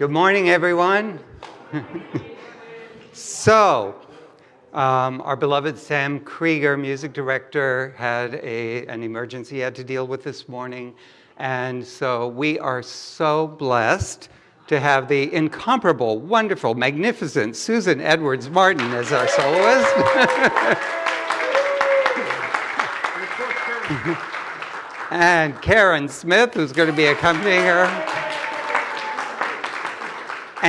Good morning, everyone. so, um, our beloved Sam Krieger, music director, had a, an emergency he had to deal with this morning. And so we are so blessed to have the incomparable, wonderful, magnificent Susan Edwards Martin as our soloist. and Karen Smith, who's going to be accompanying her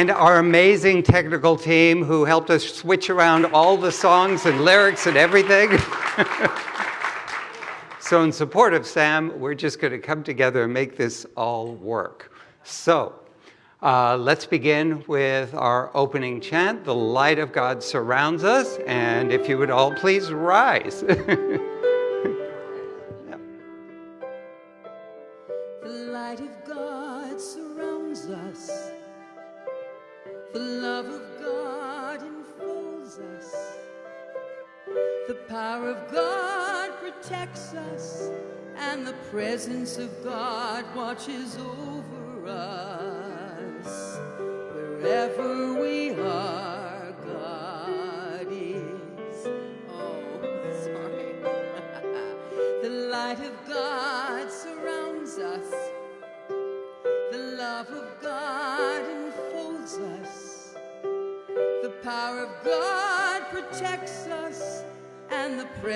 and our amazing technical team who helped us switch around all the songs and lyrics and everything. so in support of Sam, we're just going to come together and make this all work. So uh, let's begin with our opening chant, The Light of God Surrounds Us, and if you would all please rise.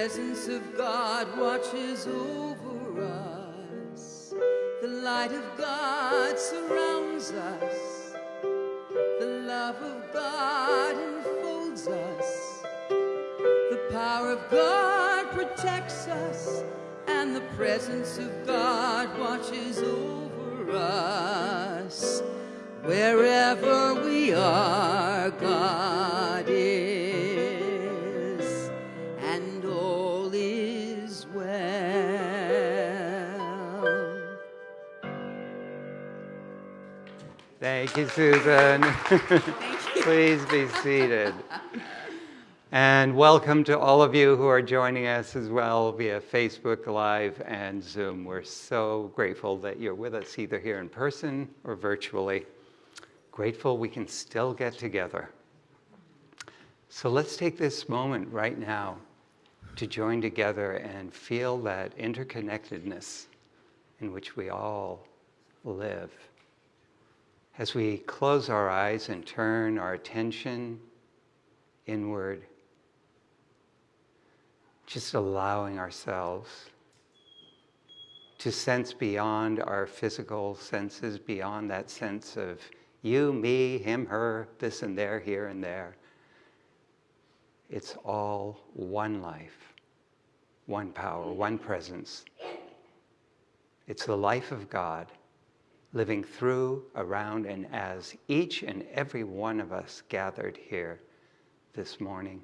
presence of God watches over us. The light of God surrounds us. The love of God enfolds us. The power of God protects us, and the presence of God watches over us. Wherever we are, God Thank you, Susan. Thank you. Please be seated. And welcome to all of you who are joining us as well via Facebook Live and Zoom. We're so grateful that you're with us either here in person or virtually. Grateful we can still get together. So let's take this moment right now to join together and feel that interconnectedness in which we all live. As we close our eyes and turn our attention inward, just allowing ourselves to sense beyond our physical senses, beyond that sense of you, me, him, her, this and there, here and there. It's all one life, one power, one presence. It's the life of God living through, around, and as each and every one of us gathered here this morning,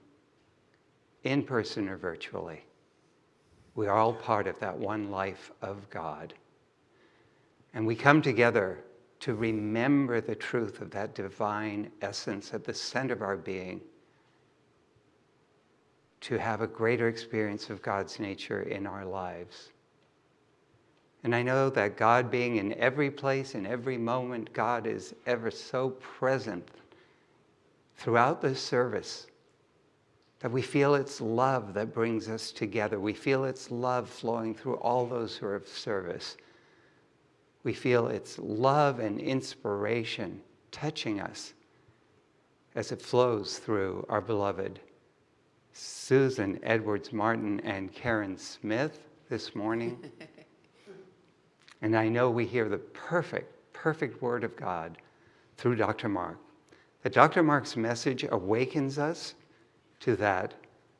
in person or virtually. We are all part of that one life of God. And we come together to remember the truth of that divine essence at the center of our being, to have a greater experience of God's nature in our lives. And I know that God being in every place, in every moment, God is ever so present throughout this service that we feel it's love that brings us together. We feel it's love flowing through all those who are of service. We feel it's love and inspiration touching us as it flows through our beloved Susan Edwards Martin and Karen Smith this morning. and I know we hear the perfect, perfect word of God through Dr. Mark. That Dr. Mark's message awakens us to that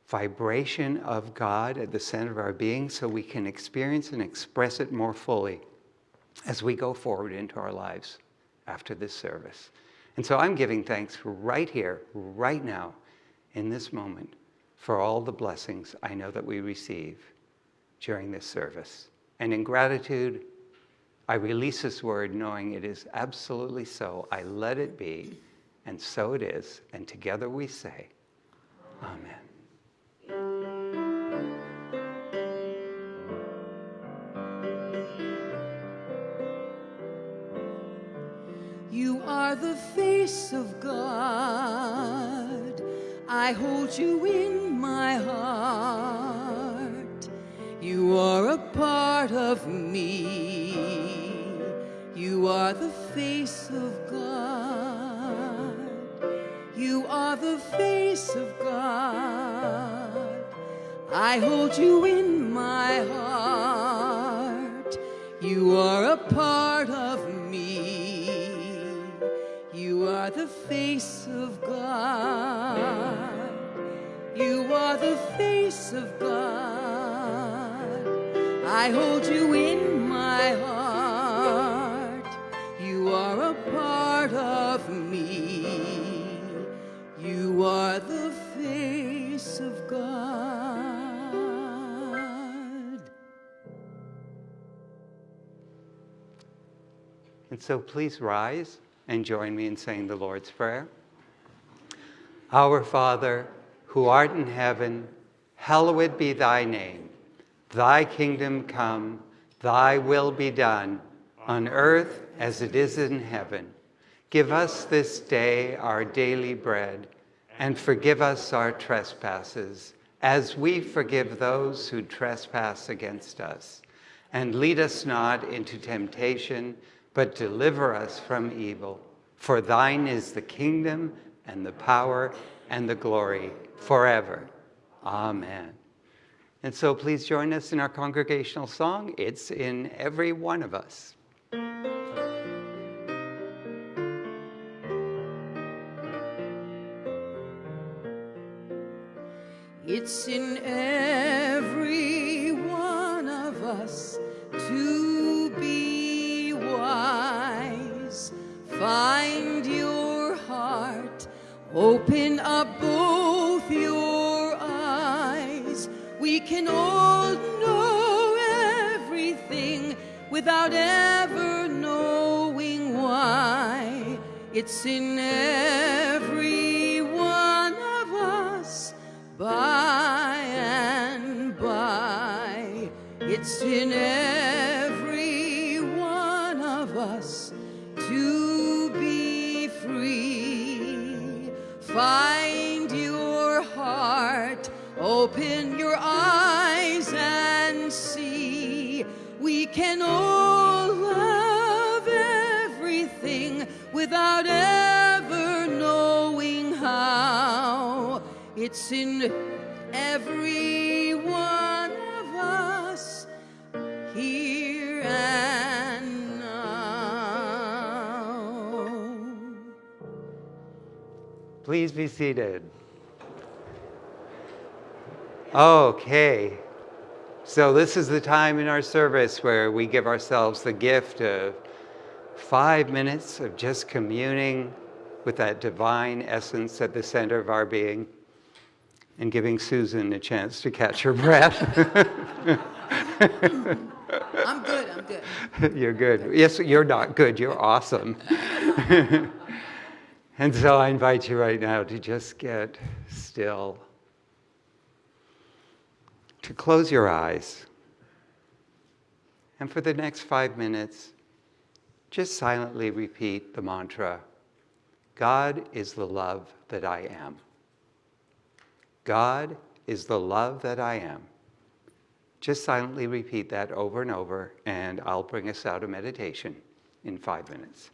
vibration of God at the center of our being so we can experience and express it more fully as we go forward into our lives after this service. And so I'm giving thanks right here, right now, in this moment, for all the blessings I know that we receive during this service. And in gratitude, I release this word knowing it is absolutely so. I let it be, and so it is. And together we say, Amen. You are the face of God. I hold you in my heart. You are a part of me. You are the face of God. You are the face of God. I hold you in my heart. You are a part of me. You are the face of God. You are the face of God. I hold you in my heart. So please rise and join me in saying the Lord's Prayer. Our Father, who art in heaven, hallowed be thy name. Thy kingdom come, thy will be done, on earth as it is in heaven. Give us this day our daily bread, and forgive us our trespasses, as we forgive those who trespass against us. And lead us not into temptation, but deliver us from evil. For thine is the kingdom and the power and the glory forever. Amen. And so please join us in our congregational song. It's in every one of us. It's in every open up both your eyes. We can all know everything without ever knowing why. It's in every one of us by and by. It's in Find your heart, Open your eyes and see. We can all love everything without ever knowing how. It's in every Please be seated. Okay. So, this is the time in our service where we give ourselves the gift of five minutes of just communing with that divine essence at the center of our being and giving Susan a chance to catch her breath. I'm good, I'm good. you're good. Yes, you're not good, you're awesome. and so I invite you right now to just get still, to close your eyes, and for the next five minutes, just silently repeat the mantra God is the love that I am. God is the love that I am. Just silently repeat that over and over, and I'll bring us out of meditation in five minutes.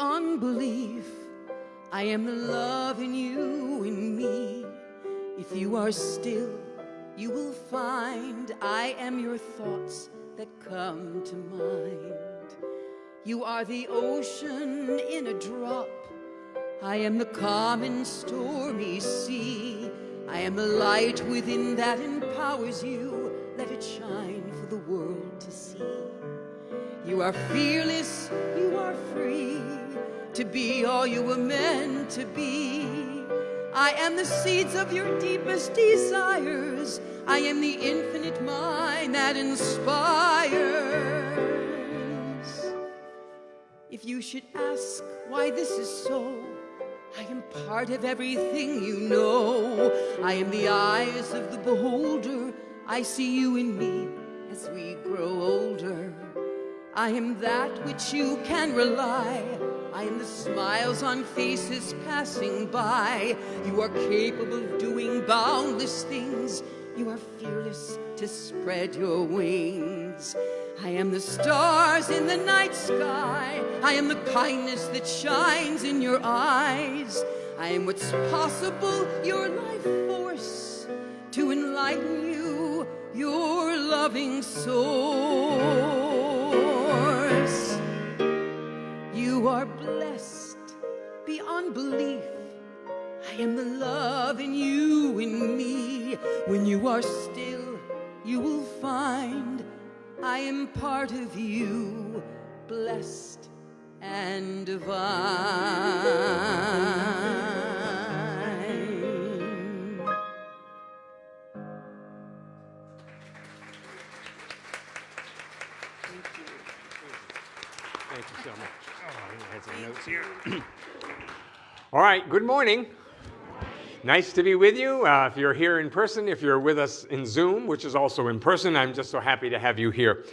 Beyond belief. I am the love in you and me. If you are still, you will find I am your thoughts that come to mind. You are the ocean in a drop. I am the calm in stormy sea. I am the light within that empowers you. Let it shine for the world to see. You are fearless, you are free to be all you were meant to be. I am the seeds of your deepest desires. I am the infinite mind that inspires. If you should ask why this is so, I am part of everything you know. I am the eyes of the beholder. I see you in me as we grow older. I am that which you can rely. I am the smiles on faces passing by. You are capable of doing boundless things. You are fearless to spread your wings. I am the stars in the night sky. I am the kindness that shines in your eyes. I am what's possible, your life force to enlighten you, your loving source. You are blessed beyond belief. I am the love in you and me. When you are still, you will find I am part of you, blessed and divine. Notes here. All right, good morning. Nice to be with you. Uh, if you're here in person, if you're with us in Zoom, which is also in person, I'm just so happy to have you here.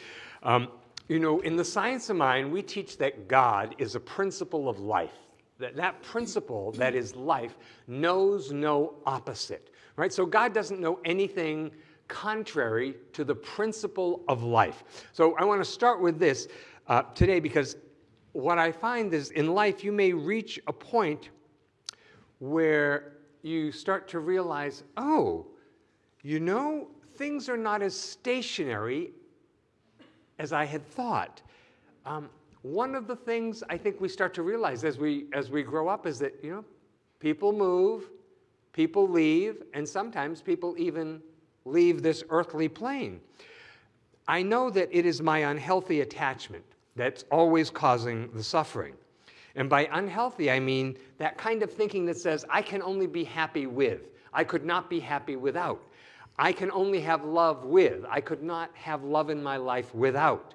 Um, you know, in the science of mind, we teach that God is a principle of life. That that principle that is life knows no opposite, right? So God doesn't know anything contrary to the principle of life. So I want to start with this uh, today because what I find is in life you may reach a point where you start to realize, oh, you know, things are not as stationary as I had thought. Um, one of the things I think we start to realize as we, as we grow up is that, you know, people move, people leave, and sometimes people even leave this earthly plane. I know that it is my unhealthy attachment that's always causing the suffering. And by unhealthy, I mean that kind of thinking that says, I can only be happy with. I could not be happy without. I can only have love with. I could not have love in my life without.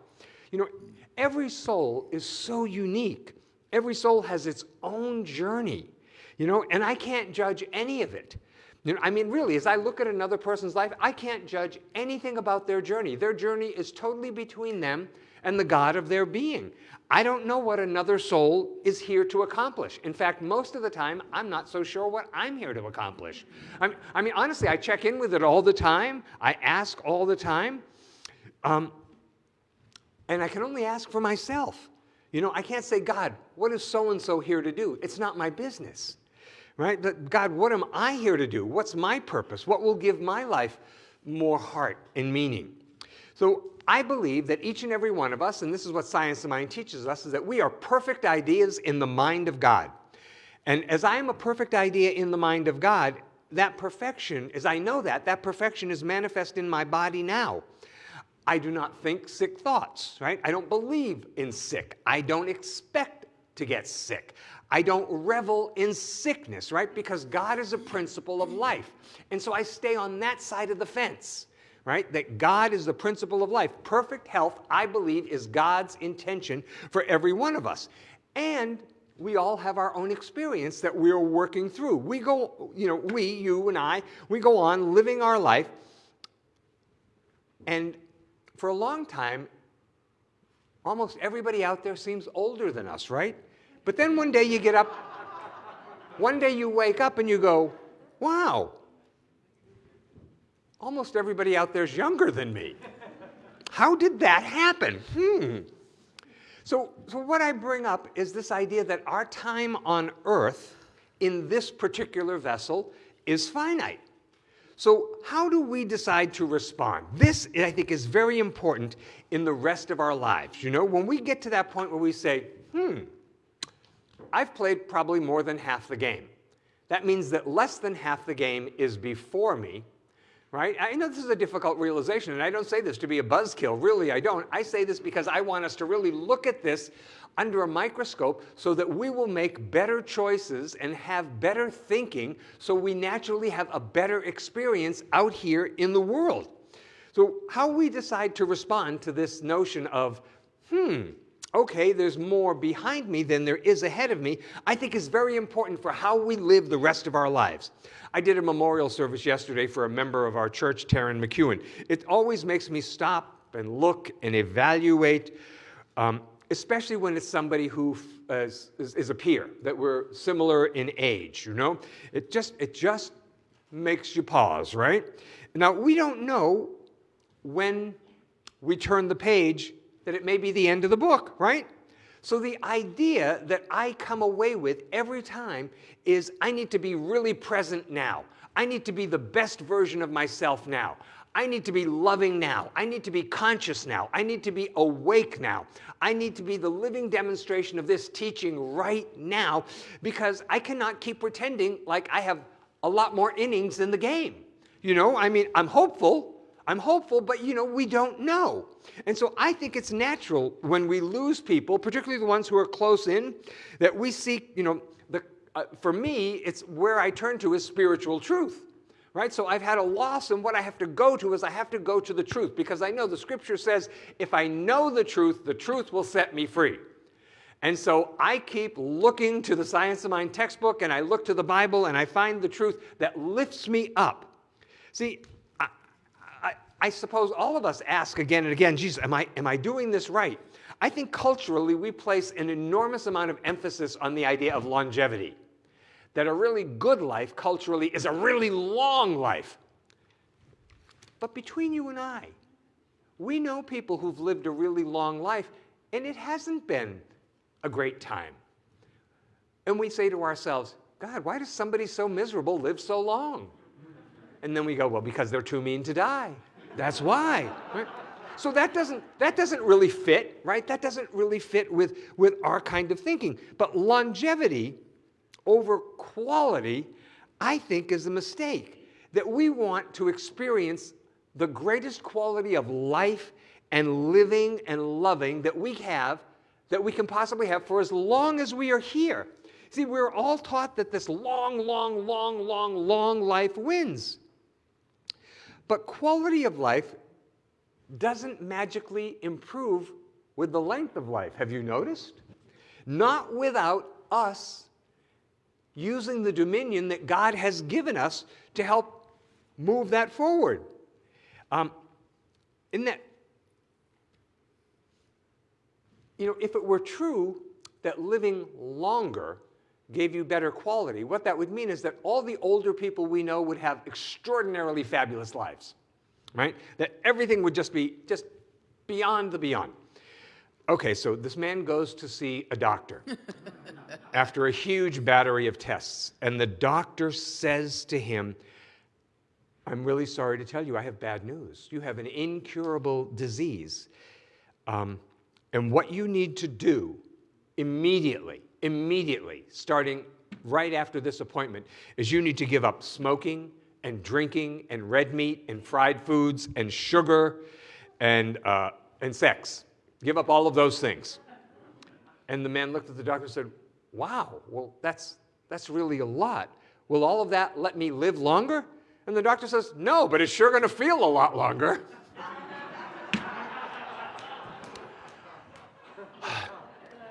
You know, every soul is so unique. Every soul has its own journey, you know, and I can't judge any of it. You know, I mean, really, as I look at another person's life, I can't judge anything about their journey. Their journey is totally between them and the God of their being. I don't know what another soul is here to accomplish. In fact, most of the time, I'm not so sure what I'm here to accomplish. I mean, I mean honestly, I check in with it all the time. I ask all the time. Um, and I can only ask for myself. You know, I can't say, God, what is so-and-so here to do? It's not my business, right? But God, what am I here to do? What's my purpose? What will give my life more heart and meaning? So I believe that each and every one of us, and this is what Science of Mind teaches us, is that we are perfect ideas in the mind of God. And as I am a perfect idea in the mind of God, that perfection, as I know that, that perfection is manifest in my body now. I do not think sick thoughts, right? I don't believe in sick. I don't expect to get sick. I don't revel in sickness, right? Because God is a principle of life. And so I stay on that side of the fence right? That God is the principle of life. Perfect health, I believe, is God's intention for every one of us. And we all have our own experience that we're working through. We go, you know, we, you and I, we go on living our life. And for a long time, almost everybody out there seems older than us, right? But then one day you get up, one day you wake up and you go, wow, almost everybody out there is younger than me. How did that happen? Hmm. So, so what I bring up is this idea that our time on earth in this particular vessel is finite. So how do we decide to respond? This, I think, is very important in the rest of our lives. You know, when we get to that point where we say, hmm, I've played probably more than half the game. That means that less than half the game is before me, right? I know this is a difficult realization, and I don't say this to be a buzzkill. Really, I don't. I say this because I want us to really look at this under a microscope so that we will make better choices and have better thinking so we naturally have a better experience out here in the world. So how we decide to respond to this notion of, hmm, okay, there's more behind me than there is ahead of me, I think is very important for how we live the rest of our lives. I did a memorial service yesterday for a member of our church, Taryn McEwen. It always makes me stop and look and evaluate, um, especially when it's somebody who uh, is, is a peer, that we're similar in age, you know? It just, it just makes you pause, right? Now, we don't know when we turn the page that it may be the end of the book, right? So the idea that I come away with every time is I need to be really present now. I need to be the best version of myself now. I need to be loving now. I need to be conscious now. I need to be awake now. I need to be the living demonstration of this teaching right now because I cannot keep pretending like I have a lot more innings in the game. You know, I mean, I'm hopeful, I'm hopeful, but you know, we don't know. And so I think it's natural when we lose people, particularly the ones who are close in, that we seek, you know, the, uh, for me, it's where I turn to is spiritual truth. Right? So I've had a loss, and what I have to go to is I have to go to the truth because I know the scripture says if I know the truth, the truth will set me free. And so I keep looking to the Science of Mind textbook and I look to the Bible and I find the truth that lifts me up. See, I suppose all of us ask again and again, Jesus, am I, am I doing this right? I think culturally we place an enormous amount of emphasis on the idea of longevity. That a really good life culturally is a really long life. But between you and I, we know people who've lived a really long life and it hasn't been a great time. And we say to ourselves, God, why does somebody so miserable live so long? And then we go, well, because they're too mean to die. That's why. Right? So that doesn't, that doesn't really fit, right? That doesn't really fit with, with our kind of thinking. But longevity over quality, I think, is a mistake. That we want to experience the greatest quality of life and living and loving that we have, that we can possibly have for as long as we are here. See, we're all taught that this long, long, long, long, long life wins. But quality of life doesn't magically improve with the length of life. Have you noticed? Not without us using the dominion that God has given us to help move that forward. Um, in that, you know, if it were true that living longer gave you better quality, what that would mean is that all the older people we know would have extraordinarily fabulous lives, right? That everything would just be just beyond the beyond. Okay, so this man goes to see a doctor after a huge battery of tests, and the doctor says to him, I'm really sorry to tell you, I have bad news. You have an incurable disease. Um, and what you need to do immediately immediately, starting right after this appointment, is you need to give up smoking and drinking and red meat and fried foods and sugar and, uh, and sex. Give up all of those things. And the man looked at the doctor and said, Wow, well, that's, that's really a lot. Will all of that let me live longer? And the doctor says, No, but it's sure going to feel a lot longer.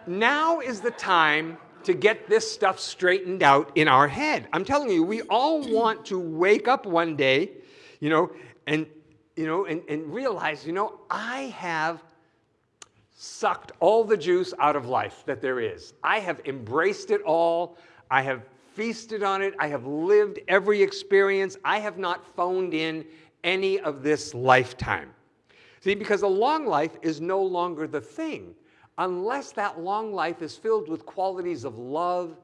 now is the time to get this stuff straightened out in our head. I'm telling you, we all want to wake up one day, you know, and you know, and, and realize, you know, I have sucked all the juice out of life that there is. I have embraced it all. I have feasted on it. I have lived every experience. I have not phoned in any of this lifetime. See, because a long life is no longer the thing. Unless that long life is filled with qualities of love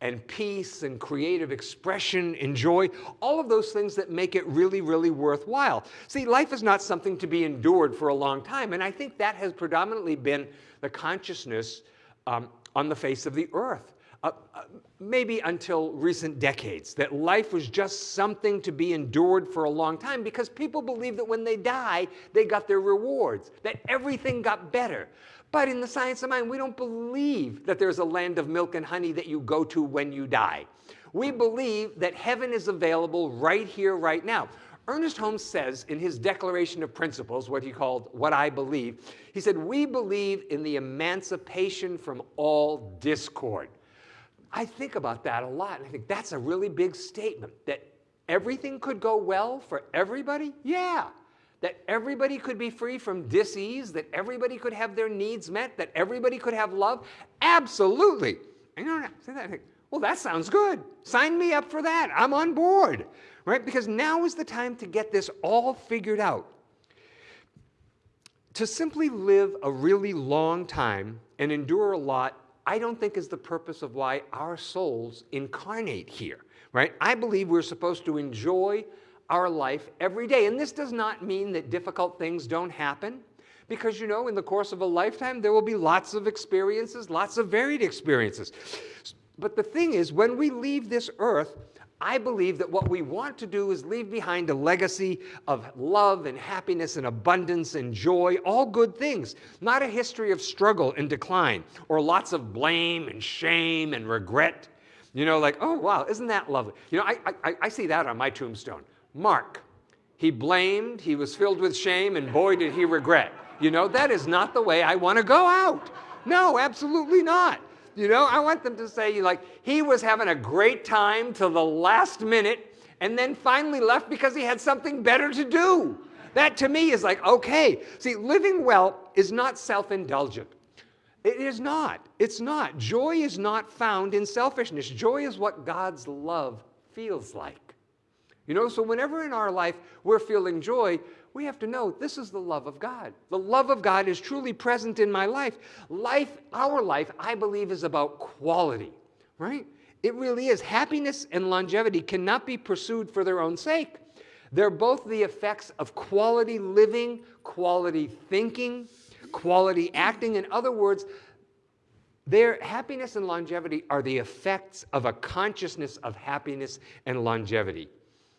and peace and creative expression and joy, all of those things that make it really, really worthwhile. See, life is not something to be endured for a long time, and I think that has predominantly been the consciousness um, on the face of the earth. Uh, uh, maybe until recent decades, that life was just something to be endured for a long time because people believe that when they die, they got their rewards, that everything got better. But in the science of mind, we don't believe that there's a land of milk and honey that you go to when you die. We believe that heaven is available right here, right now. Ernest Holmes says in his Declaration of Principles, what he called What I Believe, he said, We believe in the emancipation from all discord. I think about that a lot, and I think that's a really big statement that everything could go well for everybody? Yeah. That everybody could be free from disease, that everybody could have their needs met, that everybody could have love? Absolutely. And you know, say that, well, that sounds good. Sign me up for that. I'm on board, right? Because now is the time to get this all figured out. To simply live a really long time and endure a lot I don't think is the purpose of why our souls incarnate here, right? I believe we're supposed to enjoy our life every day. And this does not mean that difficult things don't happen, because you know, in the course of a lifetime, there will be lots of experiences, lots of varied experiences. But the thing is, when we leave this earth, I believe that what we want to do is leave behind a legacy of love and happiness and abundance and joy, all good things, not a history of struggle and decline or lots of blame and shame and regret. You know, like, oh, wow, isn't that lovely? You know, I, I, I see that on my tombstone. Mark, he blamed, he was filled with shame, and boy, did he regret. You know, that is not the way I want to go out. No, absolutely not. You know, I want them to say, like, he was having a great time till the last minute and then finally left because he had something better to do. That to me is like, okay. See, living well is not self indulgent. It is not. It's not. Joy is not found in selfishness. Joy is what God's love feels like. You know, so whenever in our life we're feeling joy, we have to know this is the love of God. The love of God is truly present in my life. Life, our life, I believe, is about quality, right? It really is. Happiness and longevity cannot be pursued for their own sake. They're both the effects of quality living, quality thinking, quality acting. In other words, their happiness and longevity are the effects of a consciousness of happiness and longevity.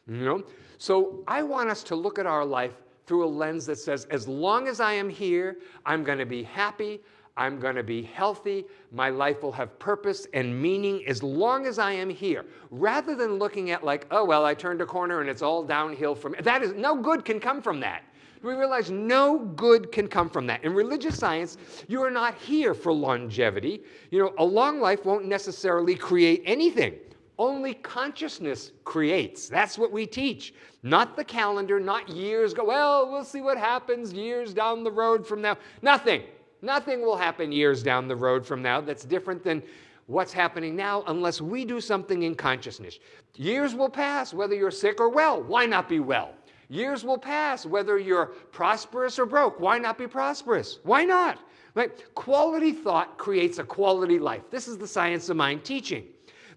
You know? So I want us to look at our life through a lens that says, as long as I am here, I'm going to be happy, I'm going to be healthy, my life will have purpose and meaning as long as I am here. Rather than looking at like, oh, well, I turned a corner and it's all downhill from that is no good can come from that. We realize no good can come from that. In religious science, you are not here for longevity. You know, a long life won't necessarily create anything only consciousness creates. That's what we teach. Not the calendar, not years go, well, we'll see what happens years down the road from now. Nothing. Nothing will happen years down the road from now that's different than what's happening now unless we do something in consciousness. Years will pass whether you're sick or well. Why not be well? Years will pass whether you're prosperous or broke. Why not be prosperous? Why not? Right? Quality thought creates a quality life. This is the science of mind teaching.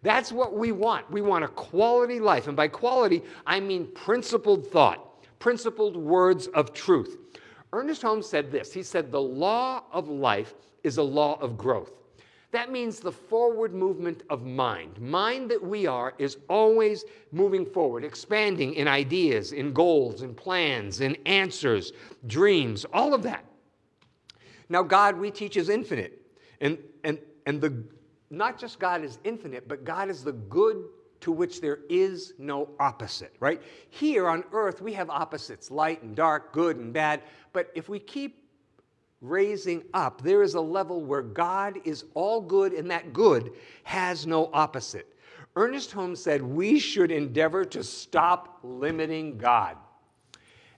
That's what we want. We want a quality life. And by quality, I mean principled thought, principled words of truth. Ernest Holmes said this He said, The law of life is a law of growth. That means the forward movement of mind. Mind that we are is always moving forward, expanding in ideas, in goals, in plans, in answers, dreams, all of that. Now, God, we teach, is infinite. And, and, and the, not just God is infinite, but God is the good to which there is no opposite, right? Here on earth, we have opposites light and dark, good and bad. But if we keep raising up, there is a level where God is all good and that good has no opposite. Ernest Holmes said we should endeavor to stop limiting God.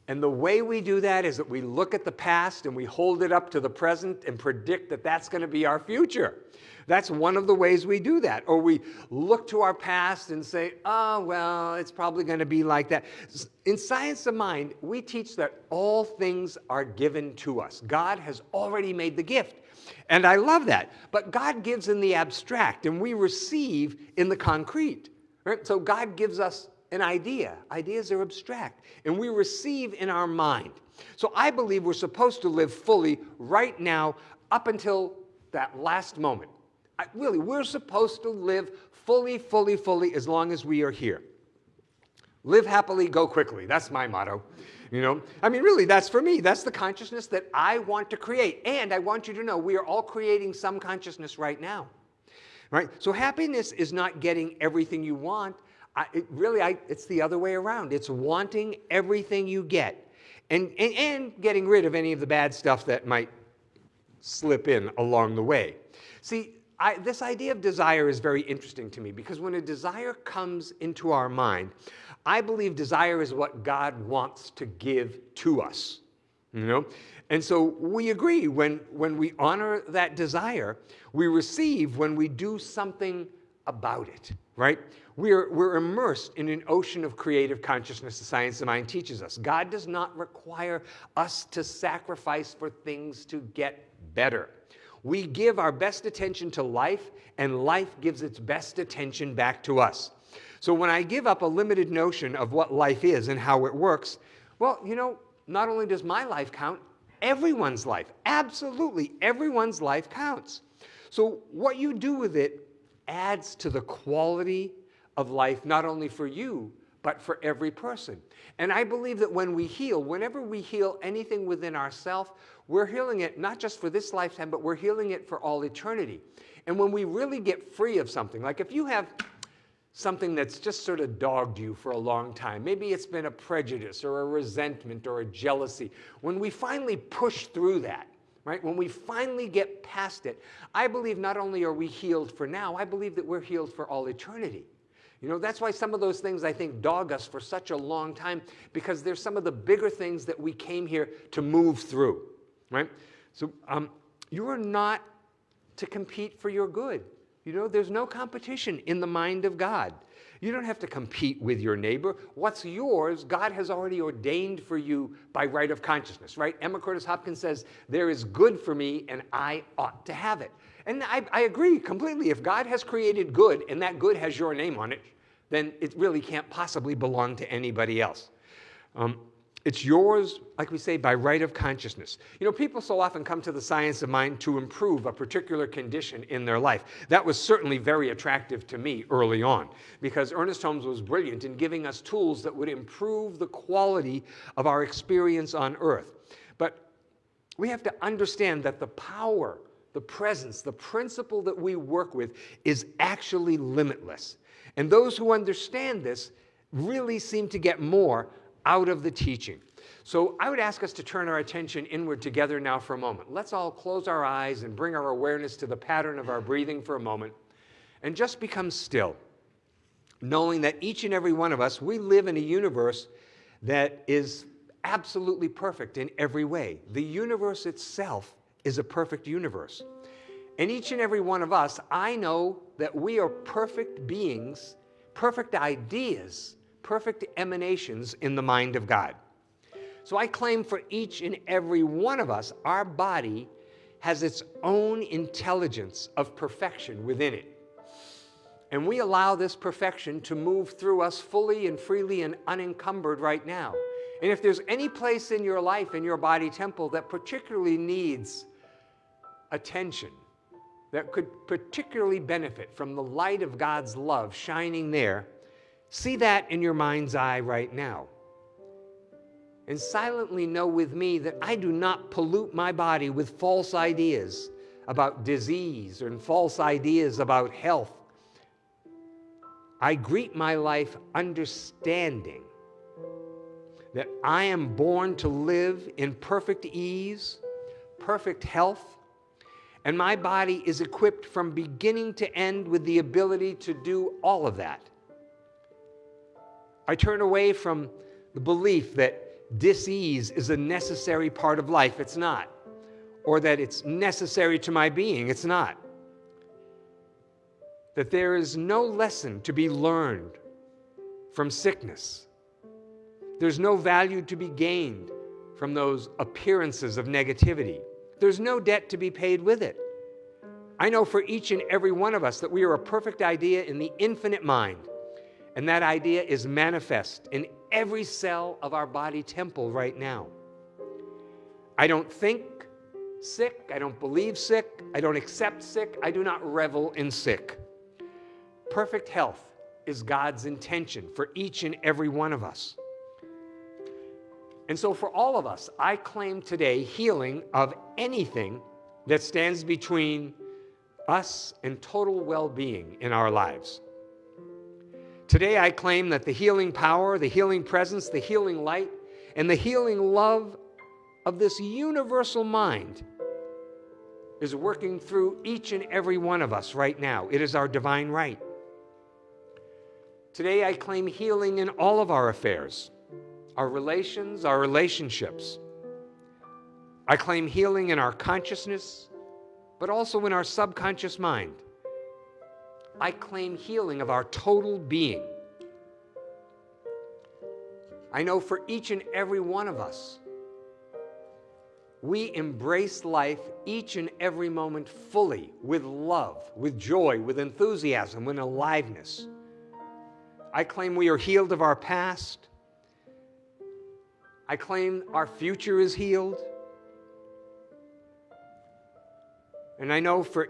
And the way we do that is that we look at the past and we hold it up to the present and predict that that's going to be our future. That's one of the ways we do that. Or we look to our past and say, oh, well, it's probably going to be like that. In Science of Mind, we teach that all things are given to us. God has already made the gift. And I love that. But God gives in the abstract, and we receive in the concrete. Right? So God gives us an idea. Ideas are abstract, and we receive in our mind. So I believe we're supposed to live fully right now up until that last moment. I, really, we're supposed to live fully, fully, fully as long as we are here. Live happily, go quickly. That's my motto. You know, I mean, really, that's for me. That's the consciousness that I want to create. And I want you to know we are all creating some consciousness right now. Right? So happiness is not getting everything you want. I, it really, I, it's the other way around. It's wanting everything you get and, and, and getting rid of any of the bad stuff that might slip in along the way. See, I, this idea of desire is very interesting to me because when a desire comes into our mind, I believe desire is what God wants to give to us. You know? And so we agree when, when we honor that desire, we receive when we do something about it, right? We're, we're immersed in an ocean of creative consciousness, the science of mind teaches us. God does not require us to sacrifice for things to get better. We give our best attention to life, and life gives its best attention back to us. So when I give up a limited notion of what life is and how it works, well, you know, not only does my life count, everyone's life, absolutely everyone's life counts. So what you do with it adds to the quality of life, not only for you, but for every person. And I believe that when we heal, whenever we heal anything within ourselves, we're healing it not just for this lifetime, but we're healing it for all eternity. And when we really get free of something, like if you have something that's just sort of dogged you for a long time. Maybe it's been a prejudice or a resentment or a jealousy. When we finally push through that, right, when we finally get past it, I believe not only are we healed for now, I believe that we're healed for all eternity. You know, that's why some of those things I think dog us for such a long time because there's some of the bigger things that we came here to move through, right? So um, you are not to compete for your good. You know, there's no competition in the mind of God. You don't have to compete with your neighbor. What's yours, God has already ordained for you by right of consciousness, right? Emma Curtis Hopkins says, There is good for me, and I ought to have it. And I, I agree completely. If God has created good, and that good has your name on it, then it really can't possibly belong to anybody else. Um, it's yours, like we say, by right of consciousness. You know, people so often come to the science of mind to improve a particular condition in their life. That was certainly very attractive to me early on because Ernest Holmes was brilliant in giving us tools that would improve the quality of our experience on earth. But we have to understand that the power, the presence, the principle that we work with is actually limitless. And those who understand this really seem to get more out of the teaching. So I would ask us to turn our attention inward together now for a moment. Let's all close our eyes and bring our awareness to the pattern of our breathing for a moment and just become still, knowing that each and every one of us, we live in a universe that is absolutely perfect in every way. The universe itself is a perfect universe. And each and every one of us, I know that we are perfect beings, perfect ideas perfect emanations in the mind of God. So I claim for each and every one of us, our body has its own intelligence of perfection within it. And we allow this perfection to move through us fully and freely and unencumbered right now. And if there's any place in your life, in your body temple, that particularly needs attention, that could particularly benefit from the light of God's love shining there, See that in your mind's eye right now. And silently know with me that I do not pollute my body with false ideas about disease and false ideas about health. I greet my life understanding that I am born to live in perfect ease, perfect health, and my body is equipped from beginning to end with the ability to do all of that. I turn away from the belief that disease is a necessary part of life. It's not. Or that it's necessary to my being. It's not. That there is no lesson to be learned from sickness. There's no value to be gained from those appearances of negativity. There's no debt to be paid with it. I know for each and every one of us that we are a perfect idea in the infinite mind. And that idea is manifest in every cell of our body temple right now. I don't think sick. I don't believe sick. I don't accept sick. I do not revel in sick. Perfect health is God's intention for each and every one of us. And so, for all of us, I claim today healing of anything that stands between us and total well being in our lives. Today, I claim that the healing power, the healing presence, the healing light, and the healing love of this universal mind is working through each and every one of us right now. It is our divine right. Today, I claim healing in all of our affairs our relations, our relationships. I claim healing in our consciousness, but also in our subconscious mind. I claim healing of our total being. I know for each and every one of us, we embrace life each and every moment fully with love, with joy, with enthusiasm, with aliveness. I claim we are healed of our past. I claim our future is healed. And I know for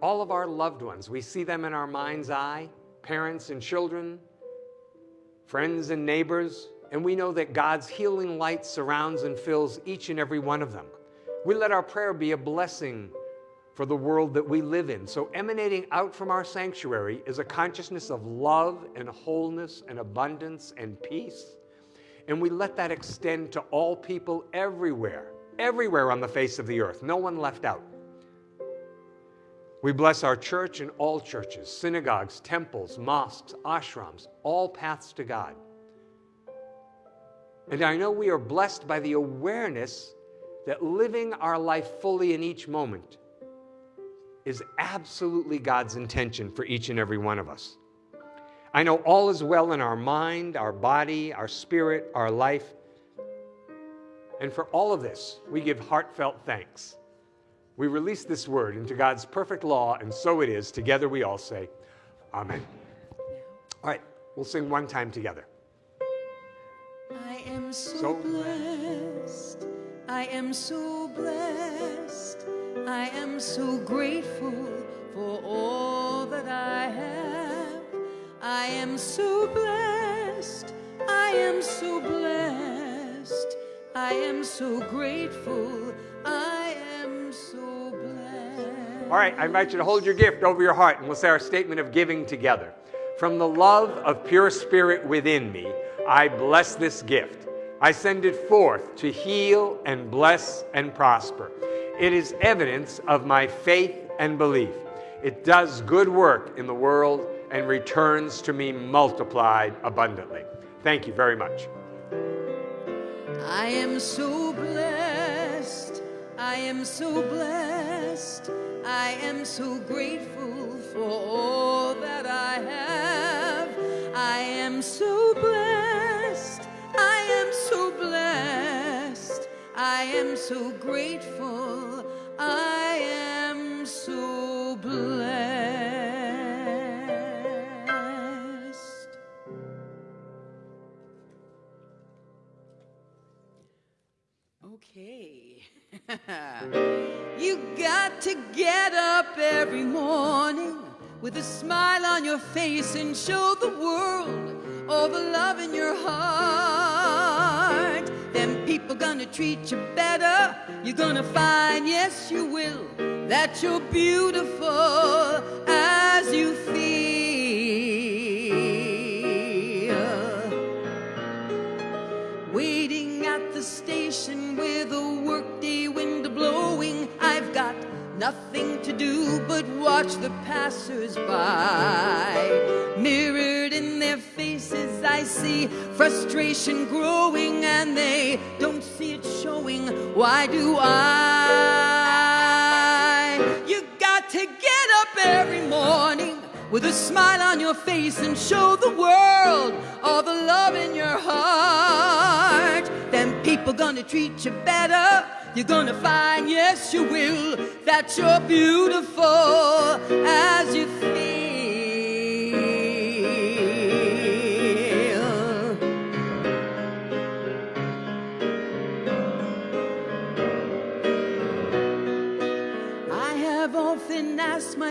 all of our loved ones, we see them in our mind's eye parents and children, friends and neighbors, and we know that God's healing light surrounds and fills each and every one of them. We let our prayer be a blessing for the world that we live in. So, emanating out from our sanctuary is a consciousness of love and wholeness and abundance and peace. And we let that extend to all people everywhere, everywhere on the face of the earth, no one left out. We bless our church and all churches, synagogues, temples, mosques, ashrams, all paths to God. And I know we are blessed by the awareness that living our life fully in each moment is absolutely God's intention for each and every one of us. I know all is well in our mind, our body, our spirit, our life. And for all of this, we give heartfelt thanks. We release this word into God's perfect law, and so it is. Together we all say, Amen. All right, we'll sing one time together. I am so, so blessed. I am so blessed. I am so grateful for all that I have. I am so blessed. I am so blessed. I am so grateful. I am so blessed. All right, I invite you to hold your gift over your heart and we'll say our statement of giving together. From the love of pure spirit within me, I bless this gift. I send it forth to heal and bless and prosper. It is evidence of my faith and belief. It does good work in the world and returns to me multiplied abundantly. Thank you very much. I am so blessed. I am so blessed. I am so grateful for all that I have. I am so blessed. I am so blessed. I am so grateful. I am every morning with a smile on your face and show the world all the love in your heart. Then people gonna treat you better. You're gonna find, yes, you will, that you're beautiful do but watch the passers-by. Mirrored in their faces, I see frustration growing, and they don't see it showing. Why do I? You got to get up every morning with a smile on your face and show the world all the love in your heart. People gonna treat you better. You're gonna find, yes, you will, that you're beautiful as you feel.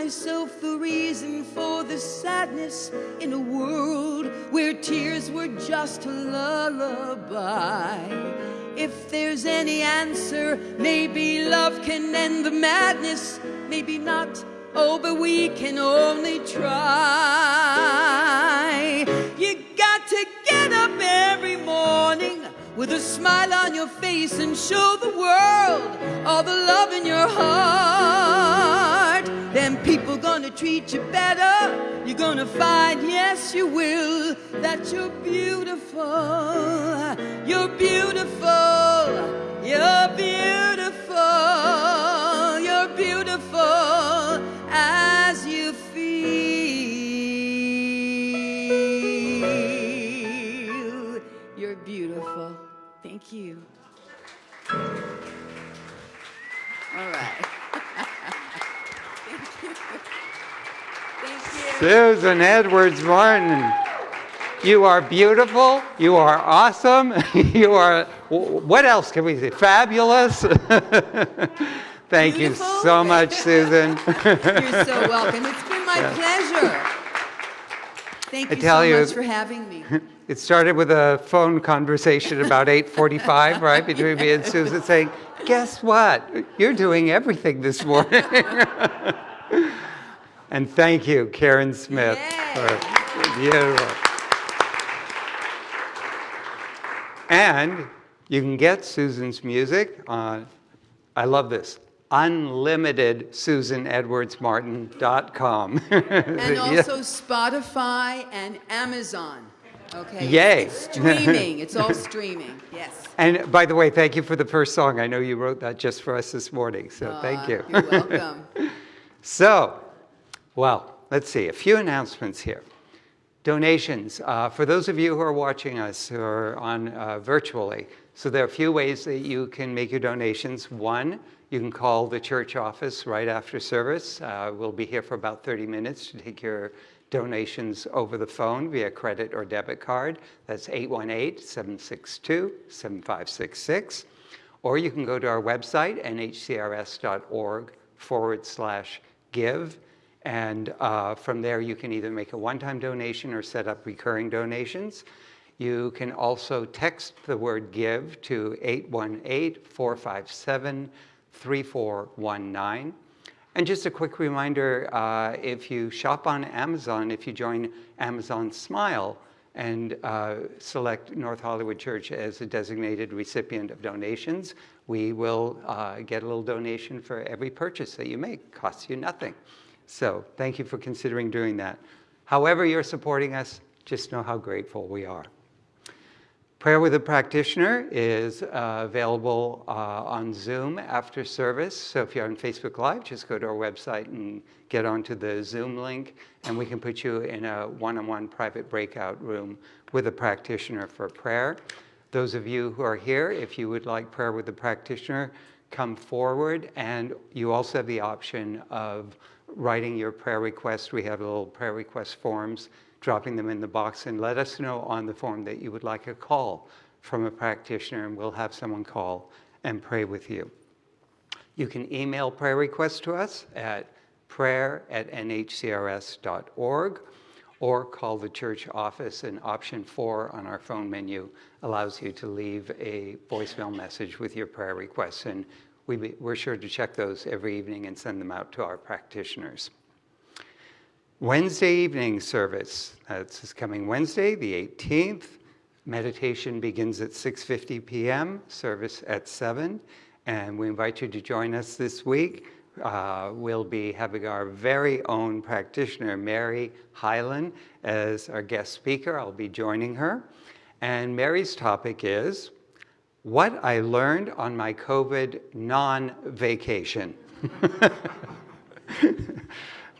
Myself the reason for the sadness in a world where tears were just a lullaby. If there's any answer, maybe love can end the madness, maybe not. Oh, but we can only try. You got to get up every morning with a smile on your face and show the world all the love in your heart. Then people gonna treat you better. You're gonna find, yes, you will, that you're beautiful. You're beautiful. You're beautiful. You're beautiful as right. Thank you. Thank you. Susan Edwards Martin, you are beautiful. You are awesome. You are, what else can we say? Fabulous. Thank you so much, Susan. You're so welcome. It's been my pleasure. Thank you tell so you- much for having me. It started with a phone conversation about 8:45, right, between me and Susan, saying, "Guess what? You're doing everything this morning." and thank you, Karen Smith. Yay. for- beautiful. And you can get Susan's music on. I love this. unlimited UnlimitedSusanEdwardsMartin.com. And also Spotify and Amazon. Okay. Yay. It's streaming. It's all streaming. Yes. And by the way, thank you for the first song. I know you wrote that just for us this morning, so thank Uh, you. You're welcome. So, well, let's see, a few announcements here. Donations, uh, for those of you who are watching us who are on uh, virtually, so there are a few ways that you can make your donations. One, you can call the church office right after service. Uh, we'll be here for about 30 minutes to take your donations over the phone via credit or debit card. That's 818-762-7566. Or you can go to our website, nhcrs.org forward slash give. And uh, from there, you can either make a one-time donation or set up recurring donations. You can also text the word give to 818-457-3419. And just a quick reminder, uh, if you shop on Amazon, if you join Amazon Smile and uh, select North Hollywood Church as a designated recipient of donations, we will uh, get a little donation for every purchase that you make. Costs you nothing. So thank you for considering doing that. However you're supporting us, just know how grateful we are. Prayer with a Practitioner is uh, available uh, on Zoom after service. So if you're on Facebook Live, just go to our website and get onto the Zoom link, and we can put you in a one-on-one private breakout room with a practitioner for prayer. Those of you who are here, if you would like prayer with a practitioner, come forward, and you also have the option of writing your prayer request. We have little prayer request forms dropping them in the box and let us know on the form that you would like a call from a practitioner and we'll have someone call and pray with you. You can email prayer requests to us at prayer at nhcrs.org or call the church office and option four on our phone menu allows you to leave a voicemail message with your prayer requests and we, we're sure to check those every evening and send them out to our practitioners. Wednesday evening service. That's this coming Wednesday, the 18th. Meditation begins at 6:50 p.m. Service at 7, and we invite you to join us this week. Uh, we'll be having our very own practitioner, Mary Hyland, as our guest speaker. I'll be joining her, and Mary's topic is what I learned on my COVID non-vacation.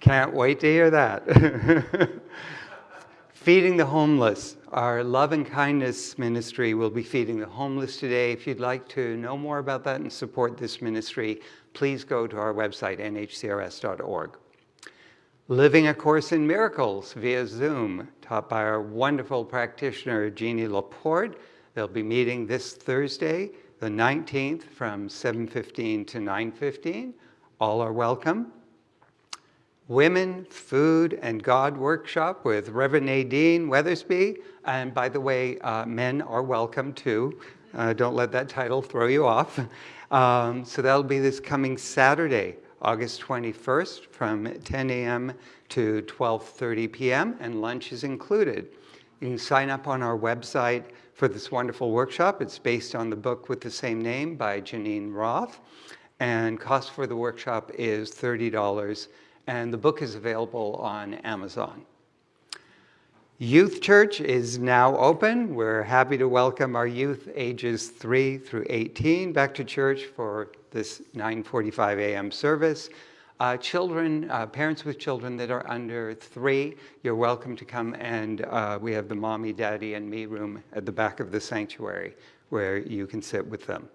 Can't wait to hear that. Feeding the homeless. Our love and kindness ministry will be feeding the homeless today. If you'd like to know more about that and support this ministry, please go to our website, nhcrs.org. Living a Course in Miracles via Zoom, taught by our wonderful practitioner, Jeannie Laporte. They'll be meeting this Thursday, the 19th, from 7.15 to 9.15. All are welcome. Women, Food, and God workshop with Reverend Nadine Weathersby. And by the way, uh, men are welcome too. Uh, don't let that title throw you off. Um, so that'll be this coming Saturday, August 21st from 10 a.m. to 12.30 p.m. and lunch is included. You can sign up on our website for this wonderful workshop. It's based on the book with the same name by Geneen Roth. And cost for the workshop is $30 and the book is available on Amazon. Youth Church is now open. We're happy to welcome our youth ages 3 through 18 back to church for this 9:45 a.m. service. Uh, children, uh, parents with children that are under three, you're welcome to come and uh, we have the mommy, daddy, and me room at the back of the sanctuary where you can sit with them.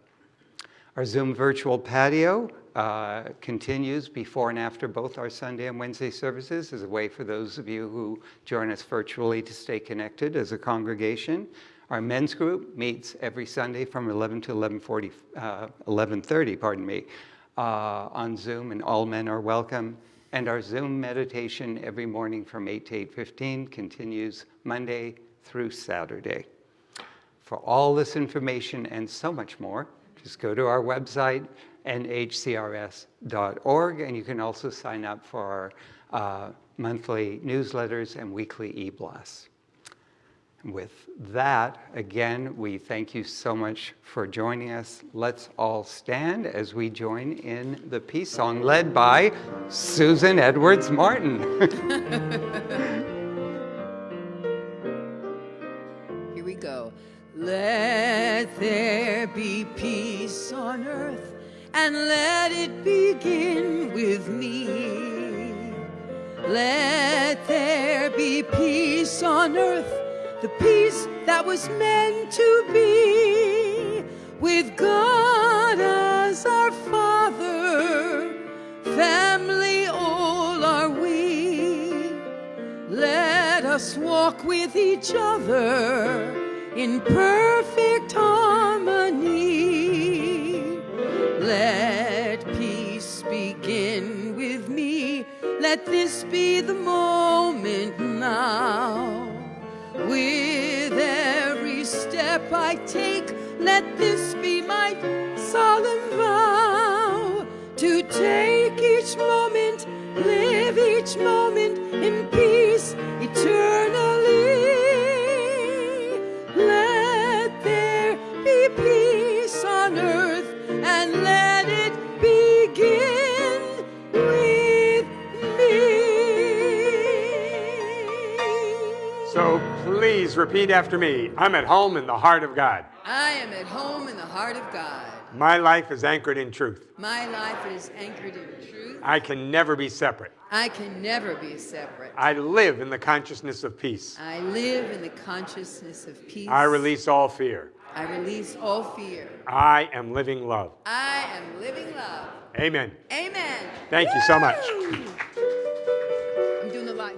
Our Zoom virtual patio uh, continues before and after both our Sunday and Wednesday services as a way for those of you who join us virtually to stay connected as a congregation. Our men's group meets every Sunday from 11 to 11:40, uh, 11:30, pardon me, uh, on Zoom, and all men are welcome. And our Zoom meditation every morning from 8 to 8:15 continues Monday through Saturday. For all this information and so much more, just go to our website, nhcrs.org, and you can also sign up for our uh, monthly newsletters and weekly e-blasts. With that, again, we thank you so much for joining us. Let's all stand as we join in the peace song led by Susan Edwards Martin. Here we go. Let there be peace on earth and let it begin with me. Let there be peace on earth, the peace that was meant to be with God as our Father, family all are we. Let us walk with each other in perfect harmony. Let peace begin with me. Let this be the moment now. With every step I take, let this be my solemn vow to take each moment, live each moment in peace eternally. Repeat after me. I'm at home in the heart of God. I am at home in the heart of God. My life is anchored in truth. My life is anchored in truth. I can never be separate. I can never be separate. I live in the consciousness of peace. I live in the consciousness of peace. I release all fear. I release all fear. I am living love. I am living love. Amen. Amen. Thank you so much. I'm doing the light.